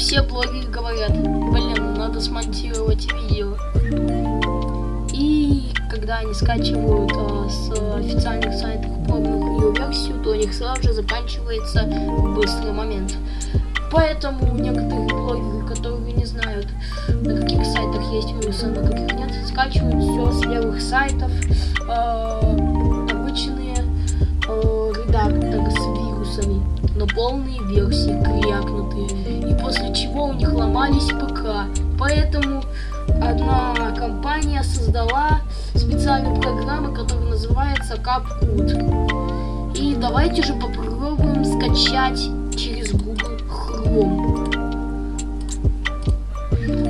все блоги говорят, блин, ну надо смонтировать видео. И когда они скачивают а, с официальных сайтов пробную версию, то у них сразу же заканчивается быстрый момент. Поэтому некоторые блогеры, которые не знают, на каких сайтах есть вирус, на каких нет, скачивают все с левых сайтов. А, но полные версии, крякнутые, и после чего у них ломались ПК. Поэтому одна компания создала специальную программу, которая называется CapCut. И давайте же попробуем скачать через Google Chrome.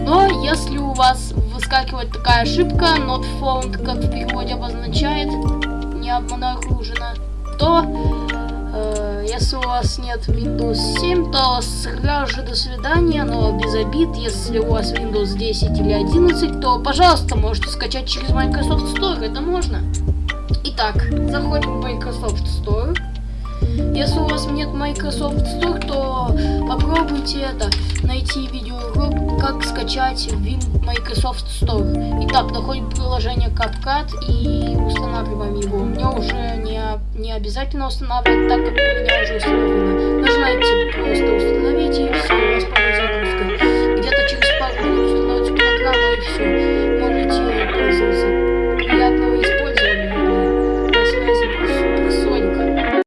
Но если у вас выскакивает такая ошибка, not found, как в переводе обозначает, не обнаружено, то если у вас нет Windows 7, то сразу же до свидания, но без обид. Если у вас Windows 10 или 11, то, пожалуйста, можете скачать через Microsoft Store, это можно. Итак, заходим в Microsoft Store. Если у вас нет Microsoft Store, то попробуйте это найти видеоурок, как скачать в Microsoft Store. Итак, находим приложение CapCut и устанавливаем его. Мне уже не, не обязательно устанавливать, так как у меня уже установлено.